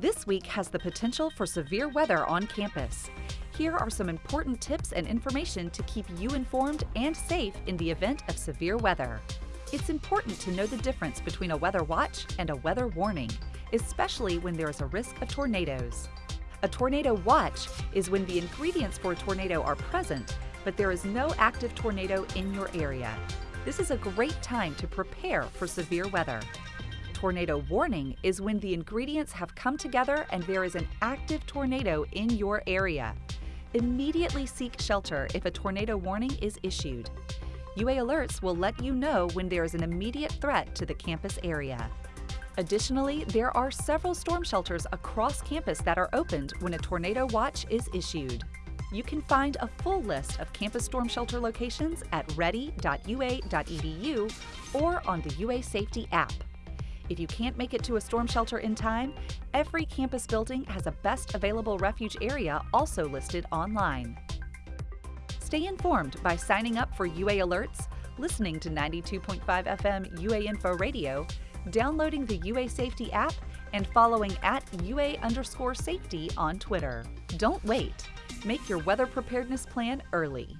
This week has the potential for severe weather on campus. Here are some important tips and information to keep you informed and safe in the event of severe weather. It's important to know the difference between a weather watch and a weather warning, especially when there is a risk of tornadoes. A tornado watch is when the ingredients for a tornado are present, but there is no active tornado in your area. This is a great time to prepare for severe weather. Tornado warning is when the ingredients have come together and there is an active tornado in your area. Immediately seek shelter if a tornado warning is issued. UA Alerts will let you know when there is an immediate threat to the campus area. Additionally, there are several storm shelters across campus that are opened when a tornado watch is issued. You can find a full list of campus storm shelter locations at ready.ua.edu or on the UA Safety app. If you can't make it to a storm shelter in time, every campus building has a best available refuge area also listed online. Stay informed by signing up for UA Alerts, listening to 92.5 FM UA Info Radio, downloading the UA Safety app, and following at UA underscore safety on Twitter. Don't wait. Make your weather preparedness plan early.